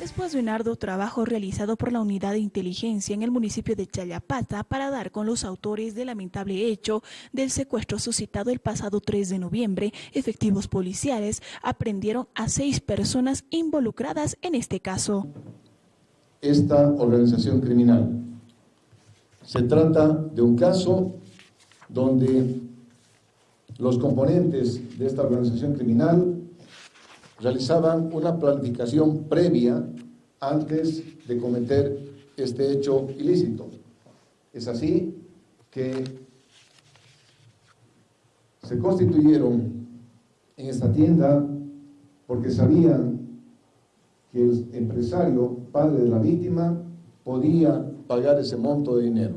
Después de un arduo trabajo realizado por la Unidad de Inteligencia en el municipio de Chayapata para dar con los autores del lamentable hecho del secuestro suscitado el pasado 3 de noviembre, efectivos policiales aprendieron a seis personas involucradas en este caso. Esta organización criminal. Se trata de un caso donde los componentes de esta organización criminal realizaban una planificación previa antes de cometer este hecho ilícito. Es así que se constituyeron en esta tienda porque sabían que el empresario, padre de la víctima, podía pagar ese monto de dinero.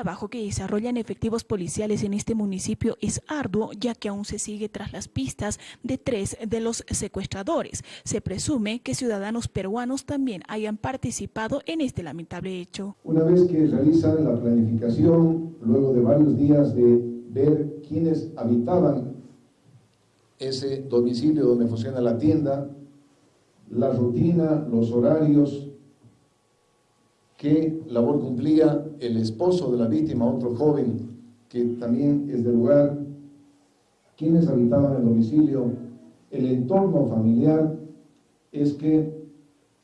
Trabajo que desarrollan efectivos policiales en este municipio es arduo, ya que aún se sigue tras las pistas de tres de los secuestradores. Se presume que ciudadanos peruanos también hayan participado en este lamentable hecho. Una vez que realizan la planificación, luego de varios días de ver quiénes habitaban ese domicilio donde funciona la tienda, la rutina, los horarios, qué labor cumplía el esposo de la víctima, otro joven que también es del lugar, quienes habitaban el domicilio, el entorno familiar, es que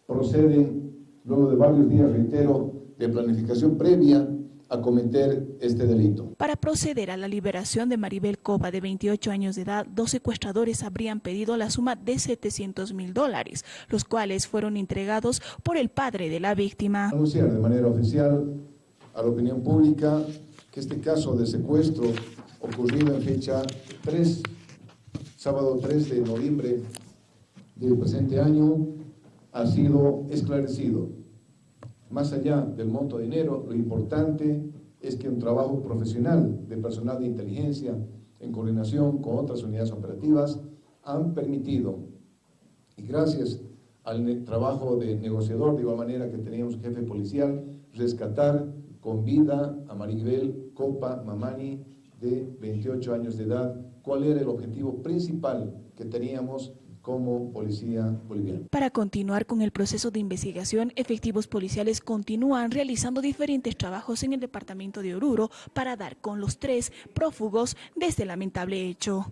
proceden, luego de varios días, reitero, de planificación previa, a cometer este delito. Para proceder a la liberación de Maribel Coba, de 28 años de edad, dos secuestradores habrían pedido la suma de 700 mil dólares, los cuales fueron entregados por el padre de la víctima. Anunciar de manera oficial a la opinión pública que este caso de secuestro ocurrido en fecha 3, sábado 3 de noviembre del presente año, ha sido esclarecido más allá del monto de dinero, lo importante es que un trabajo profesional de personal de inteligencia en coordinación con otras unidades operativas han permitido, y gracias al trabajo de negociador, de igual manera que teníamos jefe policial, rescatar con vida a Maribel Copa Mamani, de 28 años de edad, cuál era el objetivo principal que teníamos como policía boliviana. Para continuar con el proceso de investigación, efectivos policiales continúan realizando diferentes trabajos en el departamento de Oruro para dar con los tres prófugos de este lamentable hecho.